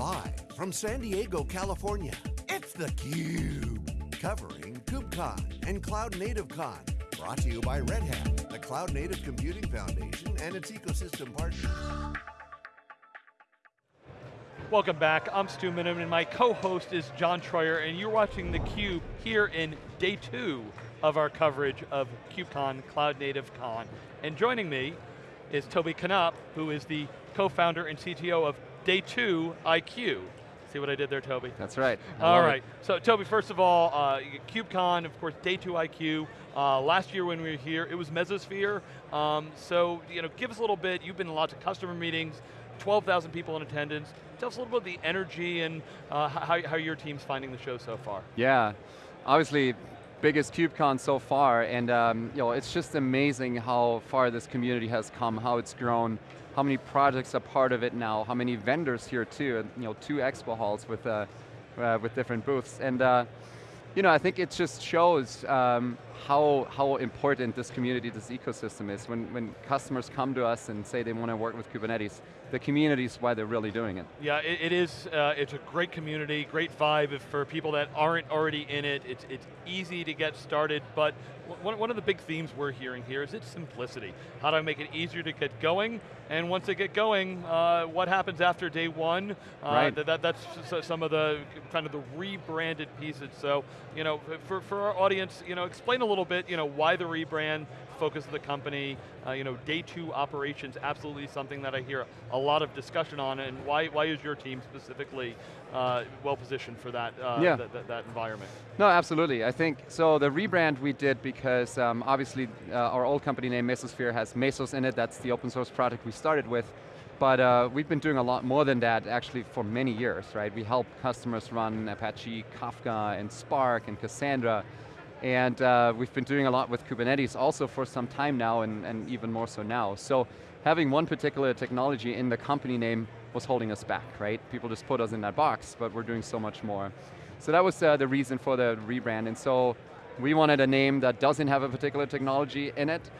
Live from San Diego, California, it's theCUBE. Covering KubeCon and Cloud Native Con. Brought to you by Red Hat, the Cloud Native Computing Foundation and its ecosystem partners. Welcome back, I'm Stu Miniman, and my co-host is John Troyer, and you're watching theCUBE here in day two of our coverage of KubeCon, Cloud Native Con. And joining me is Tobi Knaup, who is the co-founder and CTO of Day 2 IQ. See what I did there, Toby? That's right. I all right. It. So, Toby, first of all, uh, KubeCon, of course, Day 2 IQ. Uh, last year when we were here, it was Mesosphere. Um, so, you know, give us a little bit. You've been in lots of customer meetings, 12,000 people in attendance. Tell us a little bit about the energy and uh, how, how your team's finding the show so far. Yeah, obviously, biggest KubeCon so far, and um, you know, it's just amazing how far this community has come, how it's grown, how many projects are part of it now, how many vendors here too, you know, two expo halls with, uh, uh, with different booths. And uh, you know, I think it just shows um, how, how important this community, this ecosystem is. When, when customers come to us and say they want to work with Kubernetes, the community is why they're really doing it. Yeah, it, it is, uh, it's a great community, great vibe for people that aren't already in it. It's, it's easy to get started, but one, one of the big themes we're hearing here is its simplicity. How do I make it easier to get going? And once they get going, uh, what happens after day one? Uh, right. That, that, that's some of the kind of the rebranded pieces. So, you know, for, for our audience, you know, explain a little bit, you know, why the rebrand, focus of the company, uh, you know, day two operations, absolutely something that I hear a lot of discussion on, and why, why is your team specifically uh, well positioned for that, uh, yeah. th th that environment? No, absolutely. I think, so the rebrand we did because um, obviously uh, our old company name Mesosphere has Mesos in it, that's the open source project we started with. But uh, we've been doing a lot more than that actually for many years, right? We help customers run Apache Kafka and Spark and Cassandra and uh, we've been doing a lot with Kubernetes also for some time now and, and even more so now. So having one particular technology in the company name was holding us back, right? People just put us in that box, but we're doing so much more. So that was uh, the reason for the rebrand, and so we wanted a name that doesn't have a particular technology in it,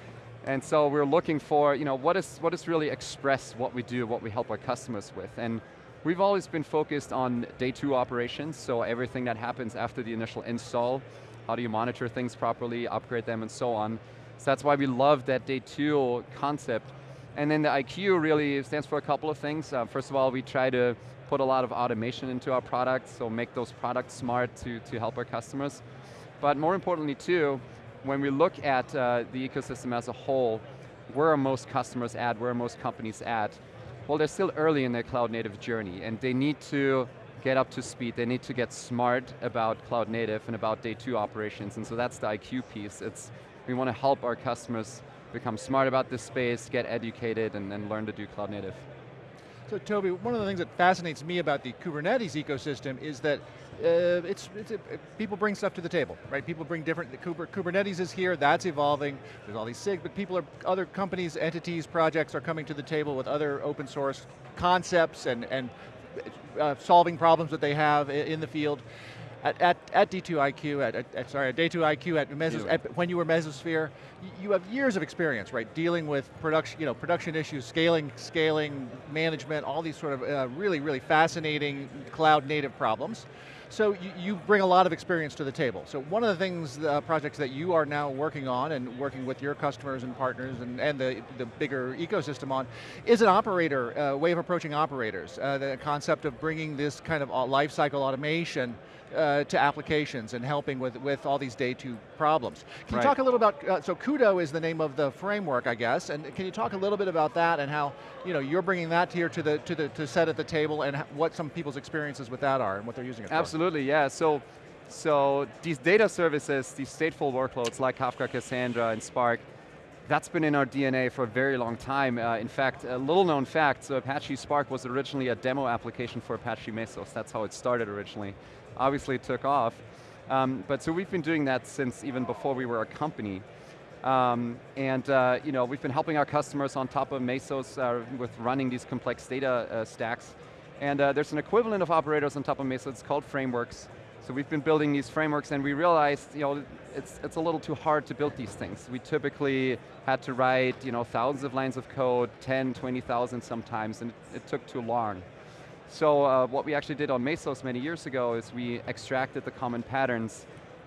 and so we're looking for, you know, what is, what is really express what we do, what we help our customers with, and we've always been focused on day two operations, so everything that happens after the initial install, how do you monitor things properly, upgrade them, and so on. So that's why we love that day two concept. And then the IQ really stands for a couple of things. Uh, first of all, we try to put a lot of automation into our products, so make those products smart to, to help our customers. But more importantly too, when we look at uh, the ecosystem as a whole, where are most customers at, where are most companies at? Well, they're still early in their cloud native journey, and they need to get up to speed, they need to get smart about cloud native and about day two operations, and so that's the IQ piece. It's, we want to help our customers become smart about this space, get educated, and, and learn to do cloud native. So Toby, one of the things that fascinates me about the Kubernetes ecosystem is that uh, it's, it's a, people bring stuff to the table, right? People bring different, Kubernetes is here, that's evolving, there's all these SIG, but people are, other companies, entities, projects are coming to the table with other open source concepts and, and uh, solving problems that they have in the field. At, at, at D2IQ, at, at, sorry, at Day2IQ, at, Mesos, at, when you were Mesosphere, you have years of experience, right? Dealing with production, you know, production issues, scaling, scaling, management, all these sort of uh, really, really fascinating cloud native problems. So you, you, bring a lot of experience to the table. So one of the things, uh, projects that you are now working on and working with your customers and partners and, and the, the bigger ecosystem on, is an operator, uh, way of approaching operators. Uh, the concept of bringing this kind of lifecycle automation uh, to applications and helping with, with all these day two problems. Can right. you talk a little about, uh, so Kudo is the name of the framework, I guess, and can you talk a little bit about that and how you know, you're bringing that here to the, to the to set at the table and what some people's experiences with that are and what they're using it for. Absolutely, for. yeah. So, so these data services, these stateful workloads like Kafka, Cassandra, and Spark, that's been in our DNA for a very long time. Uh, in fact, a little known fact, so Apache Spark was originally a demo application for Apache Mesos. That's how it started originally obviously it took off. Um, but so we've been doing that since even before we were a company. Um, and uh, you know, we've been helping our customers on top of Mesos uh, with running these complex data uh, stacks. And uh, there's an equivalent of operators on top of Mesos, it's called frameworks. So we've been building these frameworks and we realized, you know, it's, it's a little too hard to build these things. We typically had to write, you know, thousands of lines of code, 10, 20,000 sometimes, and it, took too long. So uh, what we actually did on Mesos many years ago is we extracted the common patterns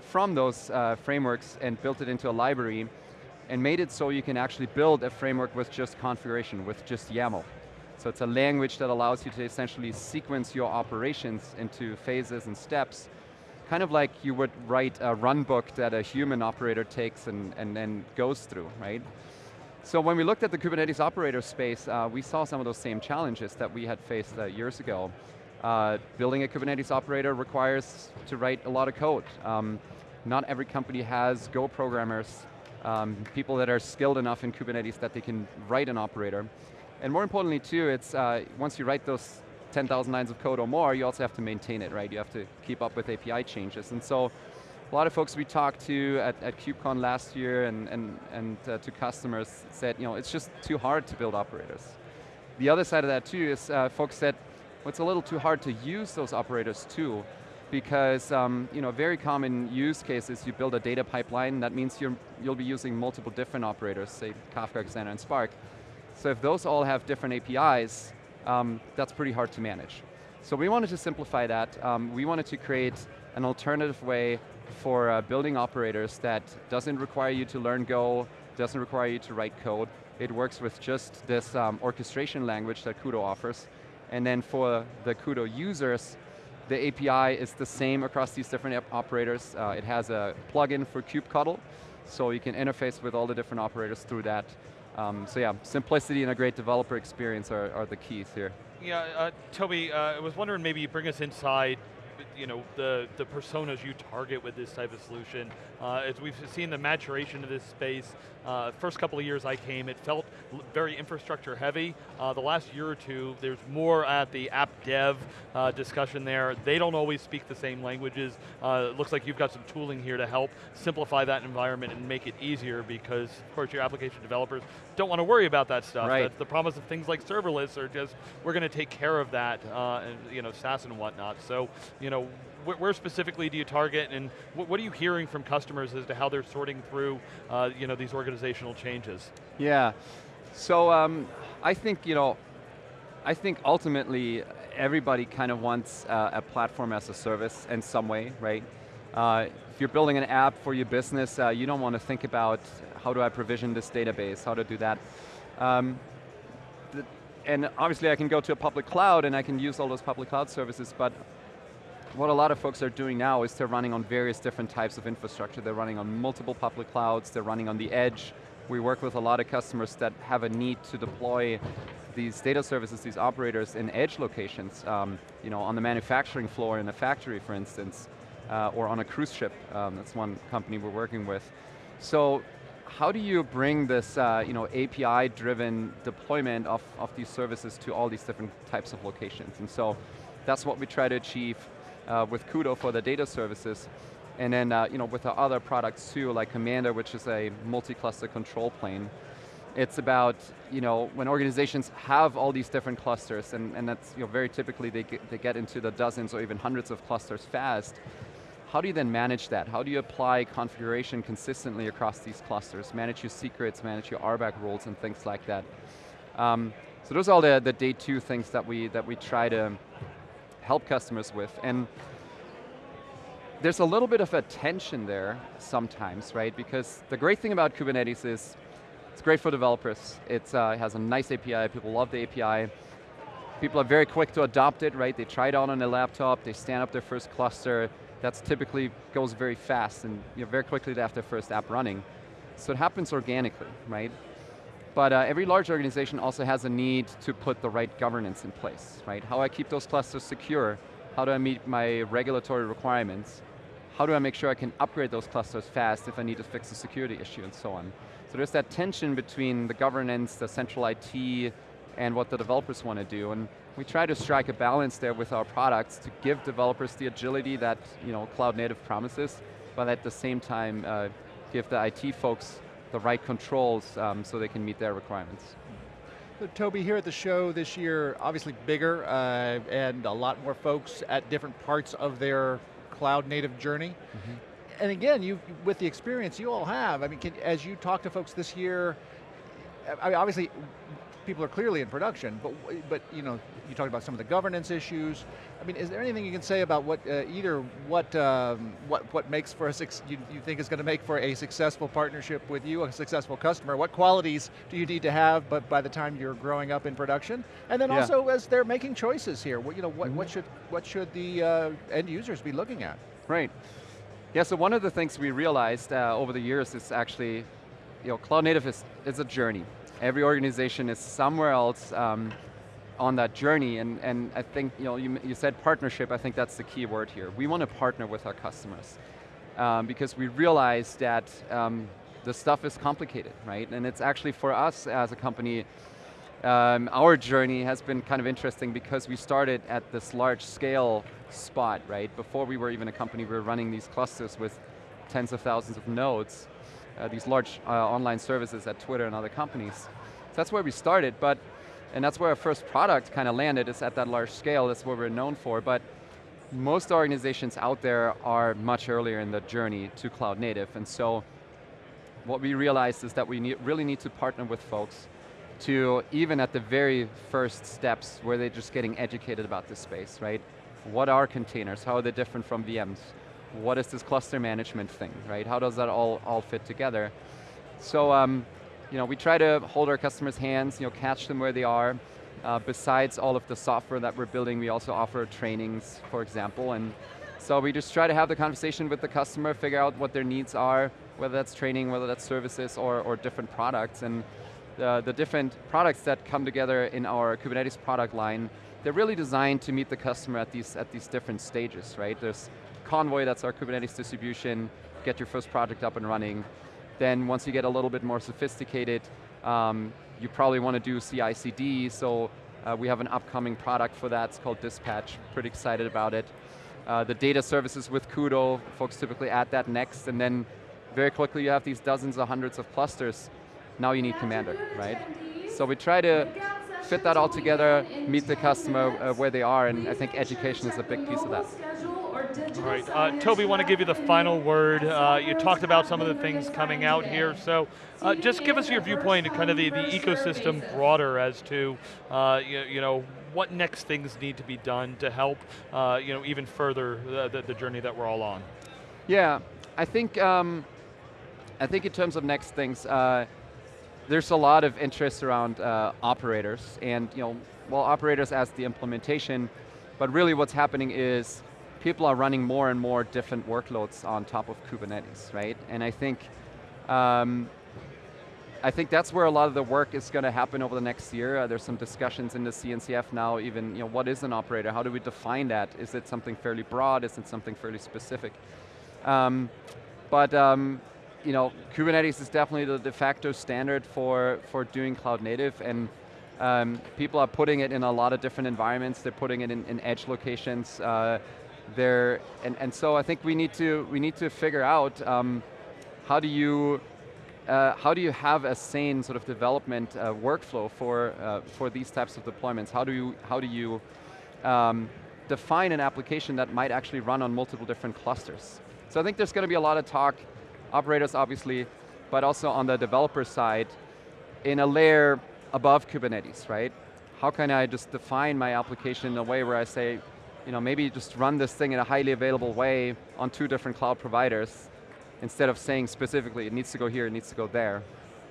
from those uh, frameworks and built it into a library and made it so you can actually build a framework with just configuration, with just YAML. So it's a language that allows you to essentially sequence your operations into phases and steps, kind of like you would write a run book that a human operator takes and, and then goes through, right? So when we looked at the Kubernetes operator space, uh, we saw some of those same challenges that we had faced uh, years ago. Uh, building a Kubernetes operator requires to write a lot of code. Um, not every company has Go programmers, um, people that are skilled enough in Kubernetes that they can write an operator. And more importantly too, it's uh, once you write those 10,000 lines of code or more, you also have to maintain it, right? You have to keep up with API changes. And so a lot of folks we talked to at, at KubeCon last year and, and, and uh, to customers said, you know, it's just too hard to build operators. The other side of that too is uh, folks said, well, it's a little too hard to use those operators too, because um, you know, very common use case is you build a data pipeline, that means you will be using multiple different operators, say Kafka, Cassandra, and Spark. So if those all have different APIs, um, that's pretty hard to manage. So we wanted to simplify that. Um, we wanted to create an alternative way for uh, building operators that doesn't require you to learn Go, doesn't require you to write code. It works with just this um, orchestration language that Kudo offers. And then for the Kudo users, the API is the same across these different operators. Uh, it has a plugin for kubectl, so you can interface with all the different operators through that. Um, so yeah, simplicity and a great developer experience are, are the keys here. Yeah, uh, Toby, uh, I was wondering maybe you bring us inside you know, the, the personas you target with this type of solution. Uh, as we've seen the maturation of this space, uh, first couple of years I came, it felt very infrastructure heavy. Uh, the last year or two, there's more at the app dev uh, discussion there. They don't always speak the same languages. Uh, it looks like you've got some tooling here to help simplify that environment and make it easier because, of course, your application developers don't want to worry about that stuff. Right. That's the promise of things like serverless are just, we're going to take care of that, uh, and, you know, SaaS and whatnot. So, you know, wh where specifically do you target and wh what are you hearing from customers as to how they're sorting through uh, you know, these organizational changes? Yeah, so um, I think, you know, I think ultimately everybody kind of wants uh, a platform as a service in some way, right? Uh, if you're building an app for your business, uh, you don't want to think about how do I provision this database, how to do that. Um, and obviously I can go to a public cloud and I can use all those public cloud services, but what a lot of folks are doing now is they're running on various different types of infrastructure. They're running on multiple public clouds, they're running on the edge. We work with a lot of customers that have a need to deploy these data services, these operators in edge locations, um, you know, on the manufacturing floor in a factory, for instance, uh, or on a cruise ship. Um, that's one company we're working with. So how do you bring this uh, you know, API-driven deployment of, of these services to all these different types of locations? And so that's what we try to achieve uh, with Kudo for the data services. And then uh, you know, with the other products too, like Kommander, which is a multi-cluster control plane. It's about, you know, when organizations have all these different clusters, and, and that's you know, very typically they get, they get into the dozens or even hundreds of clusters fast, how do you then manage that? How do you apply configuration consistently across these clusters? Manage your secrets, manage your RBAC rules and things like that. Um, so those are all the, the day two things that we, that we try to help customers with. And there's a little bit of a tension there sometimes, right? Because the great thing about Kubernetes is it's great for developers. Uh, it has a nice API, people love the API. People are very quick to adopt it, right? They try it out on a laptop, they stand up their first cluster, that's typically goes very fast and you know, very quickly they have their first app running. So it happens organically, right? But uh, every large organization also has a need to put the right governance in place, right? How I keep those clusters secure, how do I meet my regulatory requirements, how do I make sure I can upgrade those clusters fast if I need to fix a security issue and so on. So there's that tension between the governance, the central IT, and what the developers want to do. And we try to strike a balance there with our products to give developers the agility that you know, cloud native promises, but at the same time uh, give the IT folks the right controls um, so they can meet their requirements. So Toby, here at the show this year, obviously bigger uh, and a lot more folks at different parts of their cloud native journey. Mm -hmm. And again, you with the experience you all have, I mean, can, as you talk to folks this year, I mean, obviously people are clearly in production, but, but you know, you talked about some of the governance issues. I mean, is there anything you can say about what, uh, either what, um, what, what makes for a, you, you think is going to make for a successful partnership with you, a successful customer? What qualities do you need to have but by the time you're growing up in production? And then yeah. also as they're making choices here, what, you know, what, mm -hmm. what, should, what should the uh, end users be looking at? Right. Yeah, so one of the things we realized uh, over the years is actually, you know, cloud native is, is a journey. Every organization is somewhere else um, on that journey, and, and I think, you know, you, you said partnership, I think that's the key word here. We want to partner with our customers, um, because we realize that um, the stuff is complicated, right? And it's actually for us as a company, um, our journey has been kind of interesting because we started at this large scale spot, right? Before we were even a company, we were running these clusters with tens of thousands of nodes, uh, these large uh, online services at Twitter and other companies. So that's where we started, but and that's where our first product kind of landed, is at that large scale, that's what we're known for, but most organizations out there are much earlier in the journey to cloud native, and so what we realized is that we need, really need to partner with folks to even at the very first steps where they're just getting educated about this space, right? What are containers? How are they different from VMs? What is this cluster management thing, right? How does that all, all fit together? So um, you know, we try to hold our customers' hands, you know, catch them where they are. Uh, besides all of the software that we're building, we also offer trainings, for example, and so we just try to have the conversation with the customer, figure out what their needs are, whether that's training, whether that's services, or, or different products. And the, the different products that come together in our Kubernetes product line, they're really designed to meet the customer at these, at these different stages, right? There's Konvoy, that's our Kubernetes distribution, get your first project up and running. Then once you get a little bit more sophisticated, um, you probably want to do CI/CD. So uh, we have an upcoming product for that. It's called Dispatch. Pretty excited about it. Uh, the data services with Kudo, folks typically add that next, and then very quickly you have these dozens or hundreds of clusters. Now you need Kommander, right? So we try to fit that all together, meet the customer uh, where they are, and I think education is a big piece of that. All right, uh, Toby, want to give you the final word. Uh, you talked about some of the things coming out here, so uh, just give us your viewpoint kind of the, the ecosystem broader as to, uh, you, you, know, what next things need to be done to help, uh, you know, even further the, the, the, journey that we're all on. Yeah, I think, um, I think in terms of next things, uh, there's a lot of interest around operators, and you know, well, operators as the implementation, but really what's happening is people are running more and more different workloads on top of Kubernetes, right? And I think, um, I think that's where a lot of the work is going to happen over the next year. Uh, there's some discussions in the CNCF now, even, you know, what is an operator? How do we define that? Is it something fairly broad? Is it something fairly specific? Um, but, um, you know, Kubernetes is definitely the de facto standard for, for doing cloud native, and um, people are putting it in a lot of different environments. They're putting it in, in edge locations. Uh, there, and, and so I think we need to, we need to figure out um, how do you uh, how do you have a sane sort of development uh, workflow for, uh, for these types of deployments? How do you, how do you um, define an application that might actually run on multiple different clusters? So I think there's going to be a lot of talk, operators obviously, but also on the developer side, in a layer above Kubernetes, right? How can I just define my application in a way where I say, you know, maybe just run this thing in a highly available way on two different cloud providers instead of saying specifically it needs to go here, it needs to go there,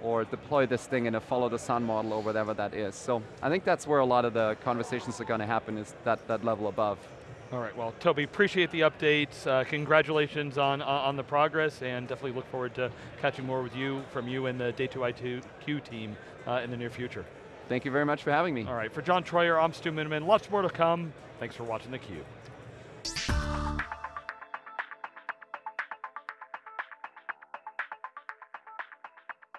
or deploy this thing in a follow the sun model or whatever that is. So I think that's where a lot of the conversations are going to happen is that, that level above. All right, well, Toby, appreciate the updates. Uh, congratulations on, on the progress and definitely look forward to catching more with you, from you and the Day2IQ team uh, in the near future. Thank you very much for having me. All right, for John Troyer, I'm Stu Miniman. Lots more to come. Thanks for watching theCUBE.